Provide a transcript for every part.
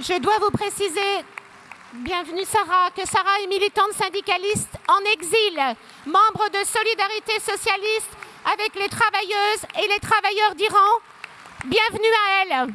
Je dois vous préciser, bienvenue Sarah, que Sarah est militante syndicaliste en exil, membre de Solidarité Socialiste avec les travailleuses et les travailleurs d'Iran. Bienvenue à elle.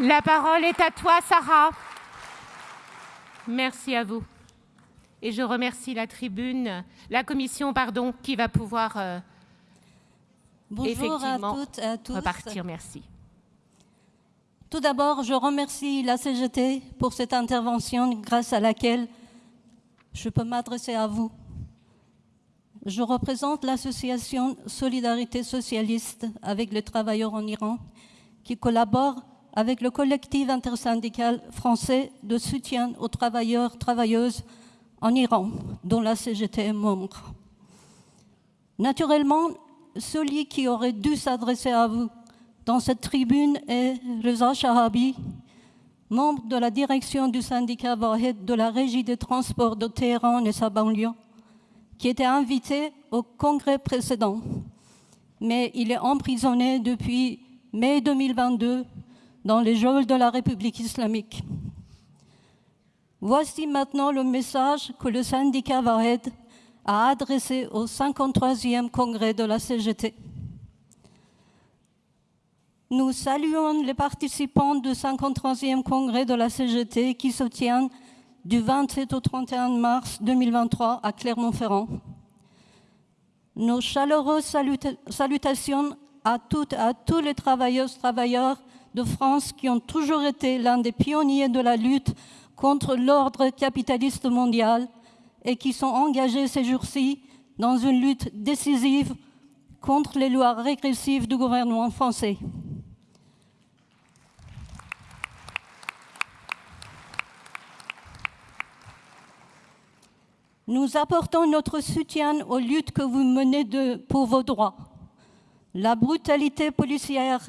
La parole est à toi, Sarah. Merci à vous. Et je remercie la tribune, la commission, pardon, qui va pouvoir euh, Bonjour à toutes et à tous. repartir. Merci. Tout d'abord, je remercie la CGT pour cette intervention grâce à laquelle je peux m'adresser à vous. Je représente l'association Solidarité socialiste avec les travailleurs en Iran qui collabore avec le collectif intersyndical français de soutien aux travailleurs travailleuses en Iran, dont la CGT est membre. Naturellement, celui qui aurait dû s'adresser à vous dans cette tribune est Reza Shahabi, membre de la direction du syndicat Wahed de la Régie des transports de Téhéran et sa banlieue, qui était invité au congrès précédent. Mais il est emprisonné depuis mai 2022 dans les geôles de la République islamique. Voici maintenant le message que le syndicat Vahed a adressé au 53e congrès de la CGT. Nous saluons les participants du 53e congrès de la CGT qui se tient du 27 au 31 mars 2023 à Clermont-Ferrand. Nos chaleureuses salutations à toutes et à tous les travailleuses, travailleurs de France qui ont toujours été l'un des pionniers de la lutte contre l'ordre capitaliste mondial et qui sont engagés ces jours-ci dans une lutte décisive contre les lois régressives du gouvernement français. Nous apportons notre soutien aux luttes que vous menez pour vos droits. La brutalité policière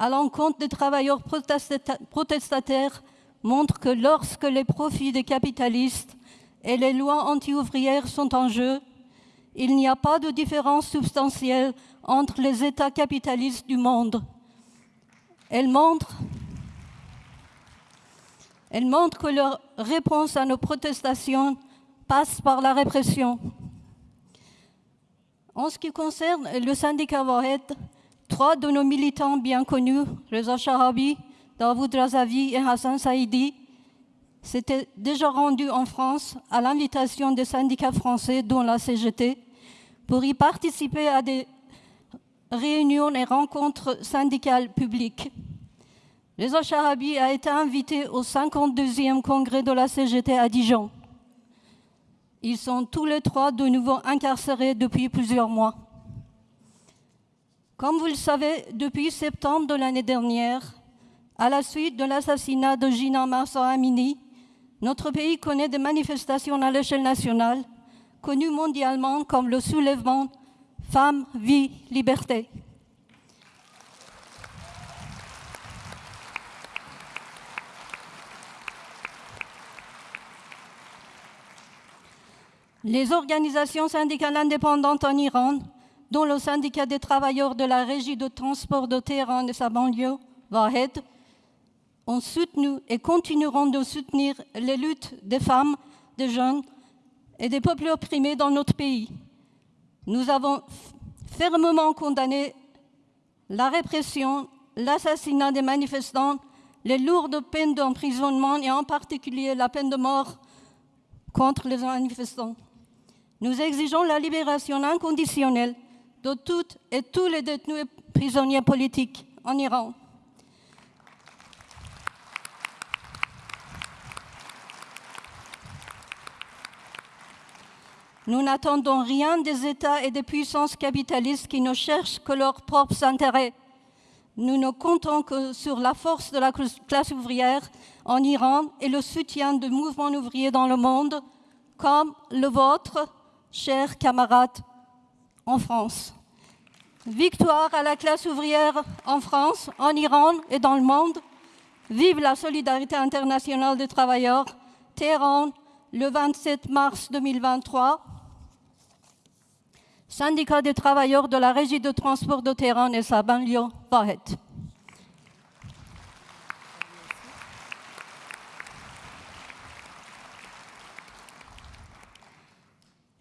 à l'encontre des travailleurs protestataires montre que lorsque les profits des capitalistes et les lois anti-ouvrières sont en jeu, il n'y a pas de différence substantielle entre les États capitalistes du monde. Elle montre, elle montre que leur réponse à nos protestations passe par la répression. En ce qui concerne le syndicat Wahed, Trois de nos militants bien connus, Reza Shahabi, Davoud Razavi et Hassan Saïdi, s'étaient déjà rendus en France à l'invitation des syndicats français, dont la CGT, pour y participer à des réunions et rencontres syndicales publiques. Reza Shahabi a été invité au 52e congrès de la CGT à Dijon. Ils sont tous les trois de nouveau incarcérés depuis plusieurs mois. Comme vous le savez, depuis septembre de l'année dernière, à la suite de l'assassinat de Gina Marsa Amini, notre pays connaît des manifestations à l'échelle nationale, connues mondialement comme le soulèvement Femmes, Vie, Liberté. Les organisations syndicales indépendantes en Iran dont le syndicat des travailleurs de la régie de transport de Téhéran et sa banlieue, Vahed, ont soutenu et continueront de soutenir les luttes des femmes, des jeunes et des peuples opprimés dans notre pays. Nous avons fermement condamné la répression, l'assassinat des manifestants, les lourdes peines d'emprisonnement et en particulier la peine de mort contre les manifestants. Nous exigeons la libération inconditionnelle de toutes et tous les détenus et prisonniers politiques en Iran. Nous n'attendons rien des États et des puissances capitalistes qui ne cherchent que leurs propres intérêts. nous ne comptons que sur la force de la classe ouvrière en Iran et le soutien de mouvements ouvriers dans le monde, comme le vôtre, chers camarades, en France. Victoire à la classe ouvrière en France, en Iran et dans le monde. Vive la solidarité internationale des travailleurs. Téhéran, le 27 mars 2023. Syndicat des travailleurs de la régie de transport de Téhéran et sa banlieue, Vahed.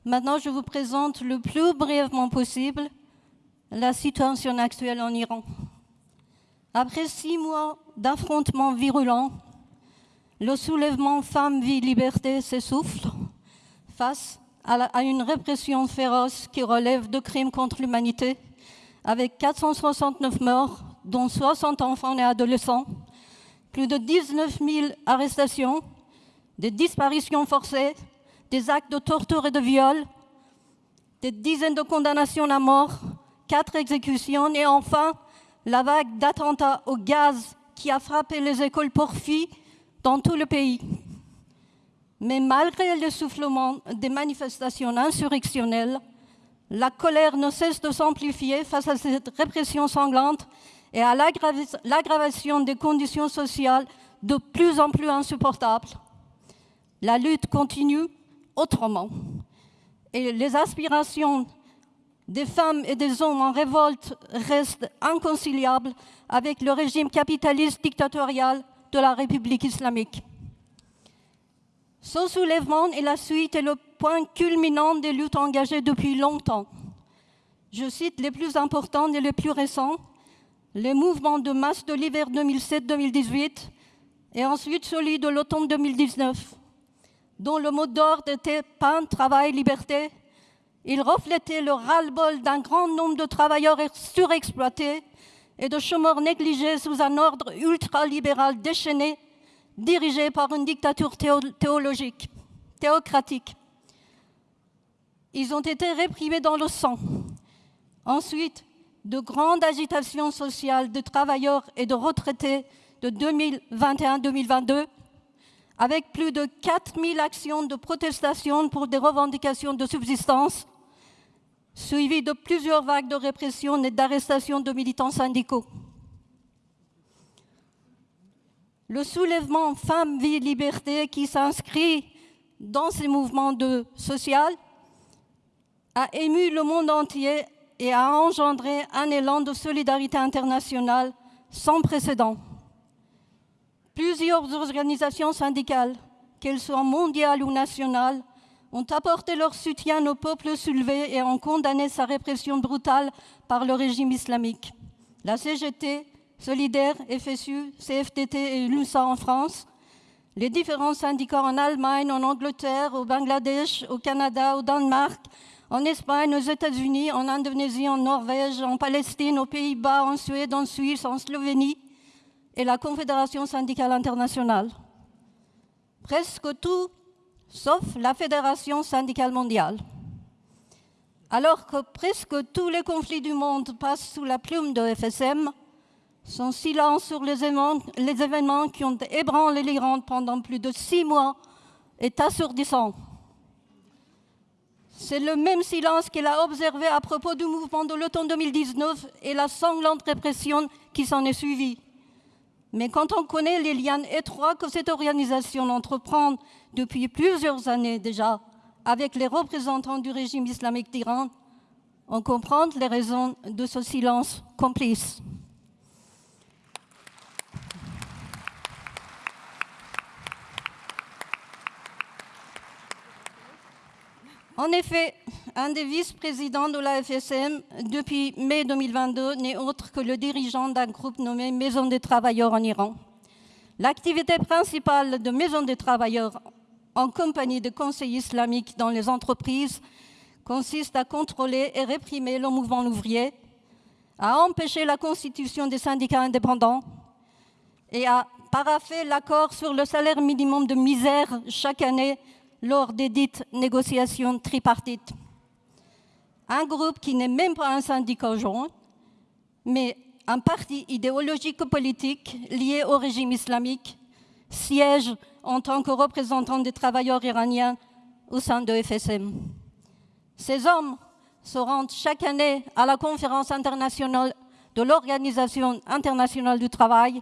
Maintenant, je vous présente le plus brièvement possible la situation actuelle en Iran. Après six mois d'affrontements virulents, le soulèvement Femmes, Vie, Liberté s'essouffle face à, une répression féroce qui relève de crimes contre l'humanité, avec 469 morts, dont 60 enfants et adolescents, plus de 19 000 arrestations, des disparitions forcées, des actes de torture et de viol, des dizaines de condamnations à mort, quatre exécutions et enfin la vague d'attentats au gaz qui a frappé les écoles pour filles dans tout le pays. Mais malgré l'essoufflement des manifestations insurrectionnelles, la colère ne cesse de s'amplifier face à cette répression sanglante et à l'aggravation des conditions sociales de plus en plus insupportables. La lutte continue autrement. Et les aspirations des femmes et des hommes en révolte restent inconciliables avec le régime capitaliste dictatorial de la République islamique. Ce soulèvement est la suite et le point culminant des luttes engagées depuis longtemps. Je cite les plus importants et les plus récents, les mouvements de masse de l'hiver 2007-2018 et ensuite celui de l'automne 2019, dont le mot d'ordre était pain, travail, liberté. Il reflétait le ras-le-bol d'un grand nombre de travailleurs surexploités et de chômeurs négligés sous un ordre ultralibéral déchaîné dirigé par une dictature théologique, théocratique. Ils ont été réprimés dans le sang. Ensuite, de grandes agitations sociales de travailleurs et de retraités de 2021-2022, avec plus de 4000 actions de protestation pour des revendications de subsistance, suivies de plusieurs vagues de répression et d'arrestation de militants syndicaux. le soulèvement Femmes, Vie, Liberté qui s'inscrit dans ces mouvements de social a ému le monde entier et a engendré un élan de solidarité internationale sans précédent. Plusieurs organisations syndicales, qu'elles soient mondiales ou nationales, ont apporté leur soutien au peuple soulevé et ont condamné sa répression brutale par le régime islamique. La CGT, Solidaire, FSU, CFTT et l'UNSA en France, les différents syndicats en Allemagne, en Angleterre, au Bangladesh, au Canada, au Danemark, en Espagne, aux États-Unis, en Indonésie, en Norvège, en Palestine, aux Pays-Bas, en Suède, en Suisse, en Slovénie et la Confédération syndicale internationale. Presque tout, sauf la Fédération syndicale mondiale. Alors que presque tous les conflits du monde passent sous la plume de FSM, son silence sur les événements, qui ont ébranlé l'Iran pendant plus de six mois est assourdissant. C'est le même silence qu'il a observé à propos du mouvement de l'automne 2019 et la sanglante répression qui s'en est suivie. Mais quand on connaît les liens étroits que cette organisation entreprend depuis plusieurs années déjà avec les représentants du régime islamique d'Iran, on comprend les raisons de ce silence complice. En effet, un des vice-présidents de la FSM depuis mai 2022 n'est autre que le dirigeant d'un groupe nommé Maison des travailleurs en Iran. L'activité principale de Maison des travailleurs en compagnie de conseils islamiques dans les entreprises consiste à contrôler et réprimer le mouvement ouvrier, à empêcher la constitution des syndicats indépendants et à paraffer l'accord sur le salaire minimum de misère chaque année lors des dites négociations tripartites. Un groupe qui n'est même pas un syndicat joint, mais un parti idéologique politique lié au régime islamique, siège en tant que représentant des travailleurs iraniens au sein de FSM. Ces hommes se rendent chaque année à la conférence internationale de l'Organisation internationale du travail,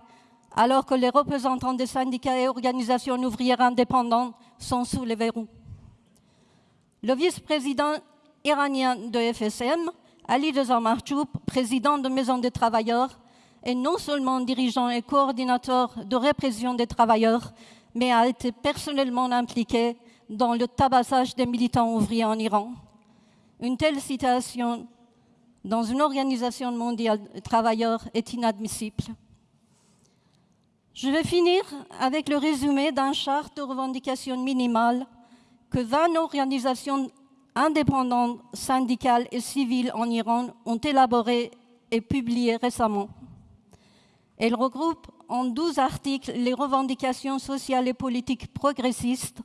alors que les représentants des syndicats et organisations ouvrières indépendantes sont sous les verrous. Le vice-président iranien de FSM, Ali Reza président de Maison des travailleurs, est non seulement dirigeant et coordinateur de répression des travailleurs, mais a été personnellement impliqué dans le tabassage des militants ouvriers en Iran. Une telle situation dans une organisation mondiale de travailleurs est inadmissible. Je vais finir avec le résumé d'un charte de revendication minimale que 20 organisations indépendantes, syndicales et civiles en Iran ont élaboré et publié récemment. Elle regroupe en 12 articles les revendications sociales et politiques progressistes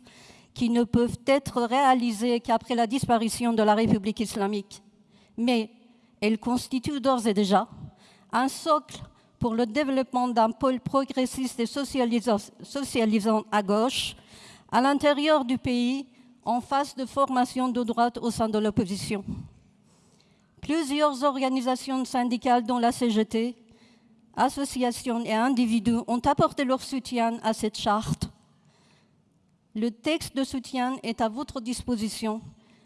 qui ne peuvent être réalisées qu'après la disparition de la République islamique. Mais elle constitue d'ores et déjà un socle pour le développement d'un pôle progressiste et socialisant à gauche à l'intérieur du pays en phase de formation de droite au sein de l'opposition. Plusieurs organisations syndicales, dont la CGT, associations et individus ont apporté leur soutien à cette charte. Le texte de soutien est à votre disposition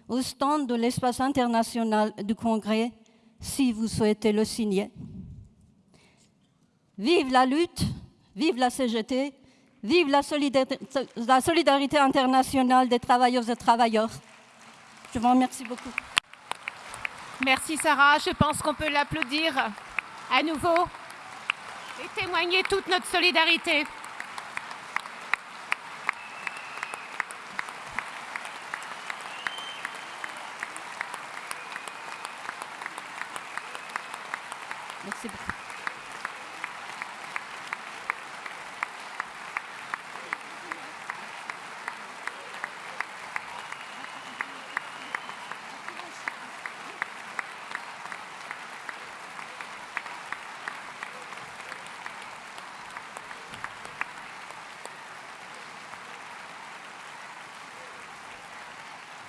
au stand de l'espace international du Congrès si vous souhaitez le signer. Vive la lutte, vive la CGT, vive la solidarité, internationale des travailleuses et travailleurs. Je vous remercie beaucoup. Merci Sarah, je pense qu'on peut l'applaudir à nouveau et témoigner toute notre solidarité.